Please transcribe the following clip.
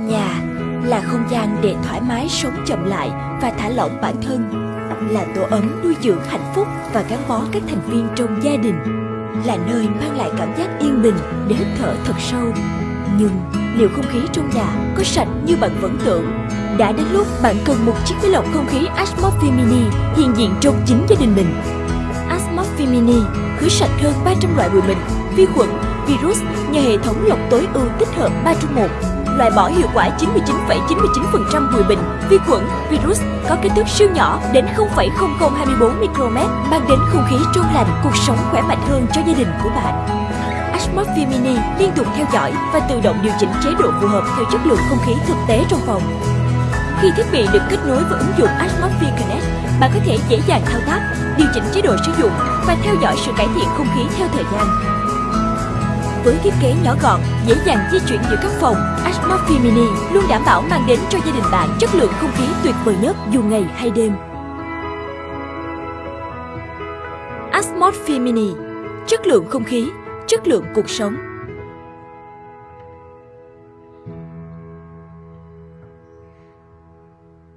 Nhà là không gian để thoải mái sống chậm lại và thả lỏng bản thân là tổ ấm nuôi dưỡng hạnh phúc và gắn bó các thành viên trong gia đình là nơi mang lại cảm giác yên bình để hít thở thật sâu. Nhưng liệu không khí trong nhà có sạch như bạn vẫn tưởng? Đã đến lúc bạn cần một chiếc máy lọc không khí Asmorphe Mini hiện diện trong chính gia đình mình. Asmorphe Mini khử sạch hơn 300 loại bụi mịn, vi khuẩn, virus nhờ hệ thống lọc tối ưu tích hợp 3 trong 1 loại bỏ hiệu quả 99,99% bụi bệnh, vi khuẩn, virus có kích thước siêu nhỏ đến 0,0024 micromet mang đến không khí trong lành, cuộc sống khỏe mạnh hơn cho gia đình của bạn. Asmart Mini liên tục theo dõi và tự động điều chỉnh chế độ phù hợp theo chất lượng không khí thực tế trong phòng. Khi thiết bị được kết nối với ứng dụng Asmart Connect, bạn có thể dễ dàng thao tác, điều chỉnh chế độ sử dụng và theo dõi sự cải thiện không khí theo thời gian. Với thiết kế nhỏ gọn, dễ dàng di chuyển giữa các phòng, Atmosphere Mini luôn đảm bảo mang đến cho gia đình bạn chất lượng không khí tuyệt vời nhất dù ngày hay đêm. Atmosphere Mini Chất lượng không khí, chất lượng cuộc sống